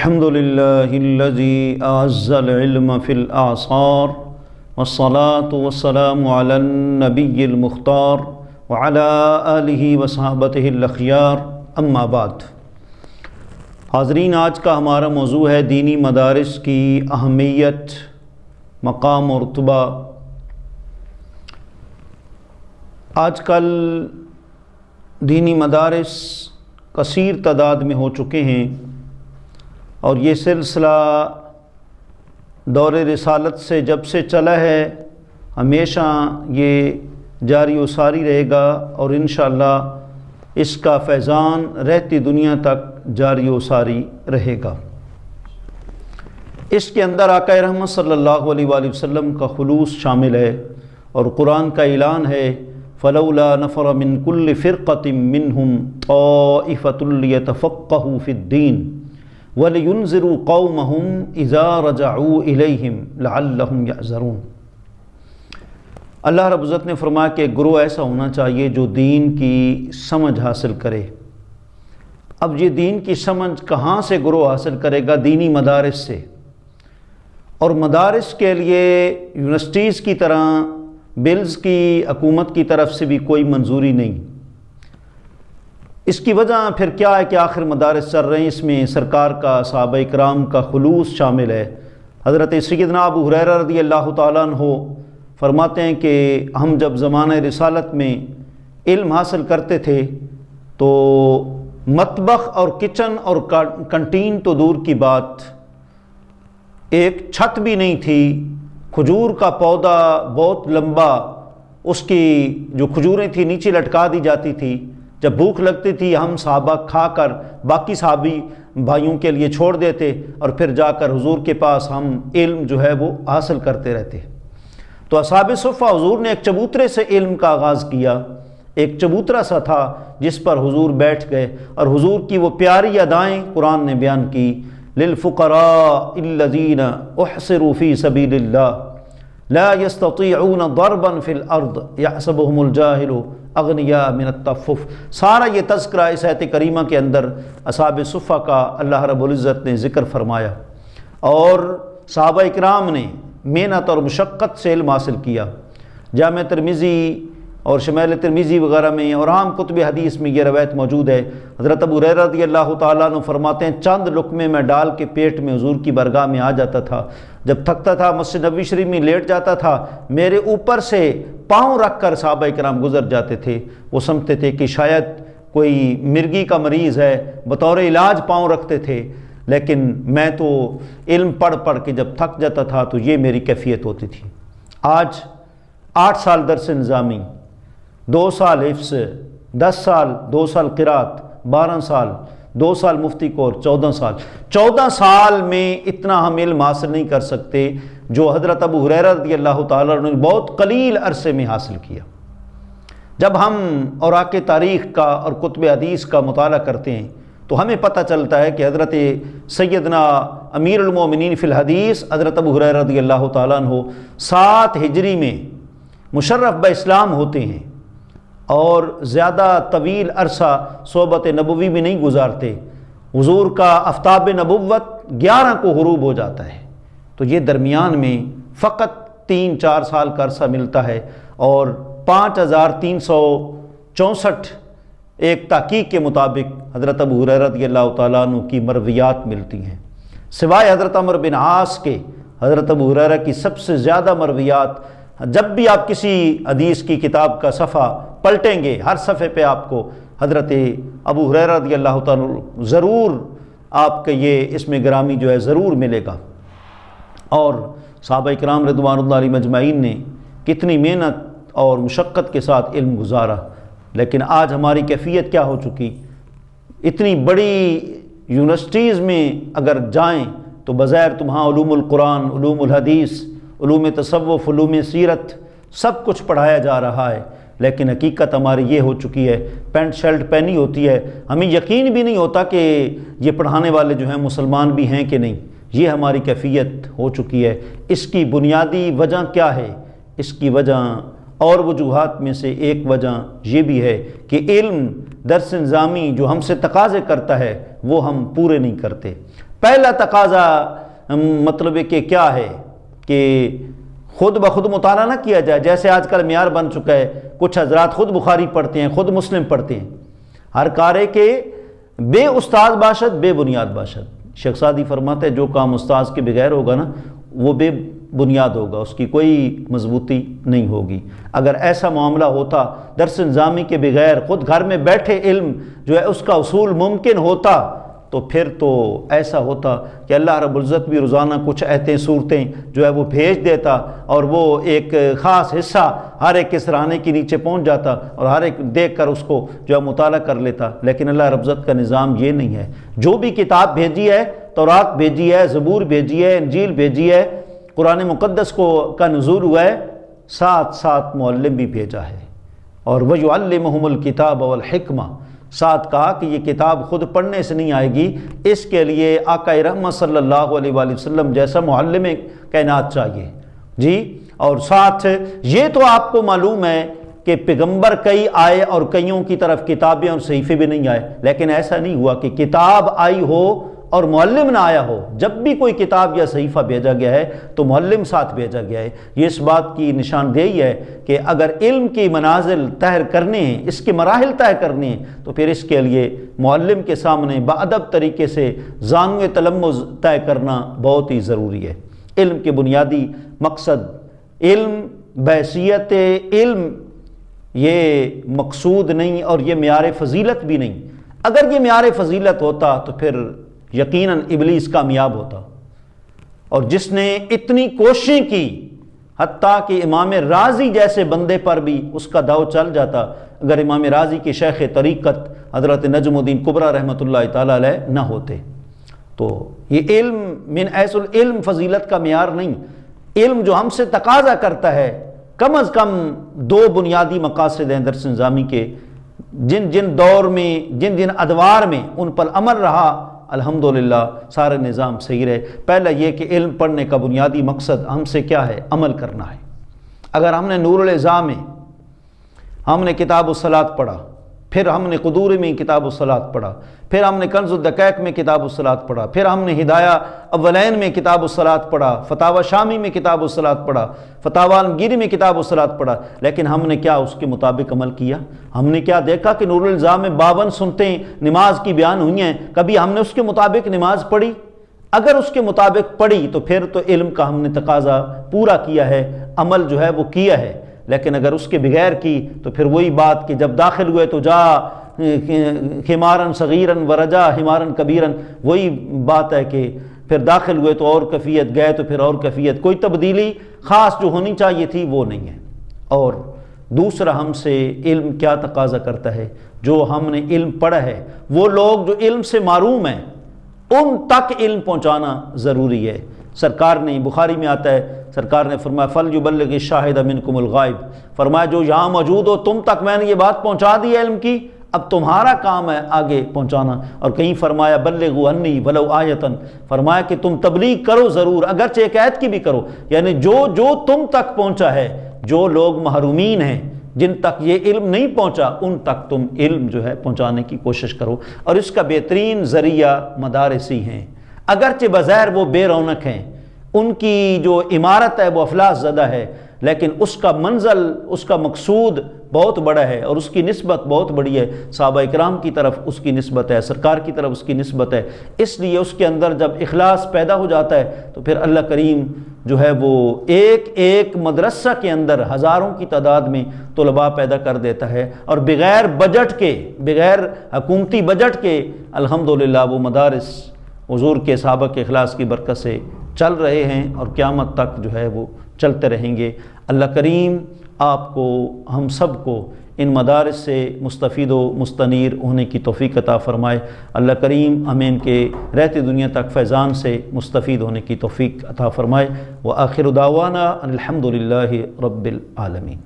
الحمد لله الذي أعز العلم في الآثار والصلاة والسلام على النبي المختار وعلى آله وصحابته الأخيار. أما بعد، حاضرین، آج کا ہمارا موضوع ہے دینی مدارس کی اہمیت، مقام اور رتبہ۔ آج کل دینی مدارس کثیر تعداد میں ہو چکے ہیں۔ اور یہ سلسلہ دور رسالت سے جب سے چلا ہے، ہمیشہ یہ جاری و ساری رہے گا اور انشاءاللہ اس کا فیضان رہتی دنیا تک جاری و ساری رہے گا۔ اس کے اندر آقا رحمت صلی اللہ علیہ وآلہ وسلم کا خلوص شامل ہے اور قرآن کا اعلان ہے، فلولا نفر من کل فرقت منہم طائفۃ لیتفقہوا فی الدین وَلِيُنزِرُوا قَوْمَهُمْ إِذَا رَجَعُوا إِلَيْهِمْ لَعَلَّهُمْ يَعْزَرُونَ اللہ رب عزت نے فرمایا کہ گروہ ایسا ہونا چاہیے جو دین کی سمجھ حاصل کرے۔ اب یہ دین کی سمجھ کہاں سے گروہ حاصل کرے گا؟ دینی مدارس سے۔ اور مدارس کے لیے یونیورسٹیز کی طرح، بلز کی، حکومت کی طرف سے بھی کوئی منظوری نہیں۔ اس کی وجہ پھر کیا ہے کہ آخر مدارس چل رہے ہیں؟ اس میں سرکار کا صحابہ اکرام کا خلوص شامل ہے۔ حضرت سیدنا ابو حریرہ رضی اللہ تعالیٰ عنہ فرماتے ہیں کہ ہم جب زمانہ رسالت میں علم حاصل کرتے تھے تو مطبخ اور کچن اور کنٹین تو دور کی بات، ایک چھت بھی نہیں تھی، کھجور کا پودا بہت لمبا، اس کی جو کھجوریں تھیں، نیچے لٹکا دی جاتی تھی۔ جب بھوک لگتی تھی، ہم صحابہ کھا کر باقی صحابی بھائیوں کے لیے چھوڑ دیتے اور پھر جا کر حضور کے پاس ہم علم جو ہے وہ حاصل کرتے رہتے۔ تو اصحاب صفہ حضور نے ایک چبوترے سے علم کا آغاز کیا۔ ایک چبوترا سا تھا جس پر حضور بیٹھ گئے اور حضور کی وہ پیاری ادائیں قرآن نے بیان کی۔ للفقراء الذین احصروا فی سبیل اللہ لا يستطيعون ضربا في الارض يحسبهم الجاهل اغنیا من التفف۔ سارا یہ تذکرہ اس آیت کریمہ کے اندر اصحاب صفحہ کا اللہ رب العزت نے ذکر فرمایا۔ اور صحابہ اکرام نے محنت اور مشقت سے علم حاصل کیا۔ جامع ترمیزی اور شمیل ترمیزی وغیرہ میں اور عام کتب حدیث میں یہ روایت موجود ہے۔ حضرت ابو ریرہ رضی اللہ تعالیٰ نے فرماتے ہیں، چند لقمے میں ڈال کے پیٹ میں حضور کی برگاہ میں آ جاتا تھا۔ جب تھکتا تھا، مسجد نبی شریف میں لیٹ جاتا تھا، میرے اوپر سے پاؤں رکھ کر صحابہ کرام گزر جاتے تھے۔ وہ سمجھتے تھے کہ شاید کوئی مرگی کا مریض ہے، بطور علاج پاؤں رکھتے تھے۔ لیکن میں تو علم پڑھ پڑھ کے جب تھک جاتا تھا تو یہ میری کیفیت ہوتی تھی۔ آج آٹھ سال درس نظامی دو سال حفظ، دس سال، دو سال قرات بارہ سال، دو سال مفتی کور، چودہ سال۔ چودہ سال میں اتنا ہم علم حاصل نہیں کر سکتے جو حضرت ابو حریرہ رضی اللہ تعالیٰ نے بہت قلیل عرصے میں حاصل کیا۔ جب ہم اوراق تاریخ کا اور کتب حدیث کا مطالعہ کرتے ہیں تو ہمیں پتہ چلتا ہے کہ حضرت سیدنا امیر المومنین فی الحدیث، حضرت ابو حریرہ رضی اللہ تعالیٰ عنہ سات ہجری میں مشرف با اسلام ہوتے ہیں۔ اور زیادہ طویل عرصہ صحبت نبوی میں نہیں گزارتے۔ حضور کا افتاب نبوت گیارہ کو غروب ہو جاتا ہے۔ تو یہ درمیان میں فقط تین چار سال کا عرصہ ملتا ہے اور پانچ ہزار تین سو چونسٹھ ایک تحقیق کے مطابق حضرت ابو رضی اللہ تعالیٰ عنہ کی مرویات ملتی ہیں۔ سوائے حضرت عمر بن عاص کے، حضرت ابو حریرہ کی سب سے زیادہ مرویات جب بھی آپ کسی حدیث کی کتاب کا صفحہ پلٹیں گے، ہر صفحے پہ آپ کو حضرت ابو حریر رضی اللہ تعالیٰ ضرور آپ کے یہ اس میں گرامی جو ہے ضرور ملے گا۔ اور صحابہ اکرام رضوان اللہ علیہ مجمعین نے کتنی محنت اور مشقت کے ساتھ علم گزارا، لیکن آج ہماری کیفیت کیا ہو چکی؟ اتنی بڑی یونیورسٹیز میں اگر جائیں تو بظاہر تمہاں علوم القرآن، علوم الحدیث علوم تصوف، علوم سیرت، سب کچھ پڑھایا جا رہا ہے۔ لیکن حقیقت ہماری یہ ہو چکی ہے، پینٹ شرٹ پہنی ہوتی ہے۔ ہمیں یقین بھی نہیں ہوتا کہ یہ پڑھانے والے جو ہیں مسلمان بھی ہیں کہ نہیں۔ یہ ہماری کیفیت ہو چکی ہے۔ اس کی بنیادی وجہ کیا ہے؟ اس کی وجہ اور وجوہات میں سے ایک وجہ یہ بھی ہے کہ علم درس نظامی جو ہم سے تقاضے کرتا ہے، وہ ہم پورے نہیں کرتے۔ پہلا تقاضا مطلب کہ کیا ہے؟ کہ خود بخود مطالعہ نہ کیا جائے۔ جیسے آج کل معیار بن چکا ہے، کچھ حضرات خود بخاری پڑھتے ہیں، خود مسلم پڑھتے ہیں۔ ہر کارے کے بے استاد باشد، بے بنیاد باشد۔ شیخ سادی فرماتے ہیں، جو کام استاذ کے بغیر ہوگا نا، وہ بے بنیاد ہوگا، اس کی کوئی مضبوطی نہیں ہوگی۔ اگر ایسا معاملہ ہوتا، درس انظامی کے بغیر خود گھر میں بیٹھے علم جو ہے، اس کا اصول ممکن ہوتا تو پھر تو ایسا ہوتا کہ اللہ رب العزت بھی روزانہ کچھ ایتیں صورتیں جو ہے وہ بھیج دیتا اور وہ ایک خاص حصہ ہر ایک کے سرانے کے نیچے پہنچ جاتا اور ہر ایک دیکھ کر اس کو جو ہے مطالعہ کر لیتا۔ لیکن اللہ رب العزت کا نظام یہ نہیں ہے۔ جو بھی کتاب بھیجی ہے، تورات بھیجی ہے، زبور بھیجی ہے، انجیل بھیجی ہے، قرآن مقدس کو کا نزول ہوا ہے، ساتھ ساتھ معلم بھی بھیجا ہے۔ اور وہ الکتاب الکتاب والحکمہ ساتھ کہا کہ یہ کتاب خود پڑھنے سے نہیں آئے گی، اس کے لیے آقا رحمت صلی اللہ علیہ وآلہ وسلم جیسا معلم کائنات چاہیے۔ جی اور ساتھ یہ تو آپ کو معلوم ہے کہ پیغمبر کئی آئے اور کئیوں کی طرف کتابیں اور صحیفے بھی نہیں آئے، لیکن ایسا نہیں ہوا کہ کتاب آئی ہو اور معلم نہ آیا ہو، جب بھی کوئی کتاب یا صحیفہ بھیجا گیا ہے تو معلم ساتھ بھیجا گیا ہے۔ یہ اس بات کی نشاندہی ہے کہ اگر علم کی منازل تہر کرنے ہیں اس کے مراحل طے کرنے ہیں تو پھر اس کے لیے معلم کے سامنے بادب طریقے سے زانو تلمز طے کرنا بہت ہی ضروری ہے۔ علم کے بنیادی مقصد، علم بحثیت علم، یہ مقصود نہیں اور یہ معیار فضیلت بھی نہیں۔ اگر یہ معیار فضیلت ہوتا تو پھر یقیناً ابلیس کامیاب ہوتا۔ اور جس نے اتنی کوششیں کی، حتیٰ کہ امام راضی جیسے بندے پر بھی اس کا داؤ چل جاتا، اگر امام راضی کی شیخ طریقت حضرت نجم الدین قبرہ رحمۃ اللہ تعالیٰ علیہ نہ ہوتے۔ تو یہ علم من ایس العلم فضیلت کا معیار نہیں۔ علم جو ہم سے تقاضا کرتا ہے، کم از کم دو بنیادی مقاصد ہیں درس نظامی کے۔ جن جن دور میں، جن جن ادوار میں ان پر عمل رہا الحمدللہ، سارے نظام صحیح رہے۔ پہلا یہ کہ علم پڑھنے کا بنیادی مقصد ہم سے کیا ہے؟ عمل کرنا ہے۔ اگر ہم نے نور الزام میں ہم نے کتاب و سلاد پڑھا پھر ہم نے قدور میں کتاب و پڑھا، پھر ہم نے کنز الدقیق میں کتاب و پڑھا، پھر ہم نے ہدایہ اولین میں کتاب و پڑھا فتح شامی میں کتاب و پڑھا فتح عالمگیری میں کتاب و پڑھا، لیکن ہم نے کیا اس کے مطابق عمل کیا؟ ہم نے کیا دیکھا کہ نور الزام میں باون سنتے نماز کی بیان ہوئی ہیں، کبھی ہم نے اس کے مطابق نماز پڑھی؟ اگر اس کے مطابق پڑھی تو پھر تو علم کا ہم نے تقاضا پورا کیا ہے، عمل جو ہے وہ کیا ہے؟ لیکن اگر اس کے بغیر کی تو پھر وہی بات کہ جب داخل ہوئے تو جا، ہمارن صغیرن ورجا، ہمارن کبیرن، وہی بات ہے کہ پھر داخل ہوئے تو اور کفیت گئے تو پھر اور کفیت کوئی تبدیلی خاص جو ہونی چاہیے تھی وہ نہیں ہے۔ اور دوسرا ہم سے علم کیا تقاضا کرتا ہے؟ جو ہم نے علم پڑھا ہے، وہ لوگ جو علم سے معروم ہیں، ان تک علم پہنچانا ضروری ہے۔ سرکار نے بخاری میں آتا ہے سرکار نے فرمایا، فل جو بلغ شاہد منکم الغائب۔ فرمایا، جو یہاں موجود ہو، تم تک میں نے یہ بات پہنچا دی علم کی۔ اب تمہارا کام ہے آگے پہنچانا۔ اور کہیں فرمایا، بلغو انی ولو آیتن۔ فرمایا کہ تم تبلیغ کرو ضرور، اگرچہ ایک عید کی بھی کرو۔ یعنی جو جو تم تک پہنچا ہے، جو لوگ محرومین ہیں، جن تک یہ علم نہیں پہنچا، ان تک تم علم جو ہے پہنچانے کی کوشش کرو۔ اور اس کا بہترین ذریعہ مدارسی ہیں۔ اگرچہ بظاہر وہ بے رونق ہیں ان کی جو عمارت ہے وہ افلاس زدہ ہے، لیکن اس کا منزل، اس کا مقصود بہت بڑا ہے اور اس کی نسبت بہت بڑی ہے۔ صحابہ اکرام کی طرف اس کی نسبت ہے، سرکار کی طرف اس کی نسبت ہے۔ اس لیے اس کے اندر جب اخلاص پیدا ہو جاتا ہے تو پھر اللہ کریم جو ہے وہ ایک ایک مدرسہ کے اندر ہزاروں کی تعداد میں طلباء پیدا کر دیتا ہے۔ اور بغیر بجٹ کے، بغیر حکومتی بجٹ کے، الحمدللہ وہ مدارس، حضور کے، صحابہ کے اخلاص کی برکت سے چل رہے ہیں اور قیامت تک جو ہے وہ چلتے رہیں گے۔ اللہ کریم آپ کو، ہم سب کو ان مدارس سے مستفید و مستنیر ہونے کی توفیق عطا فرمائے۔ اللہ کریم ہمیں ان کے رہتے دنیا تک فیضان سے مستفید ہونے کی توفیق عطا فرمائے۔ وہ آخر داوانہ الحمد للہ رب العالمین۔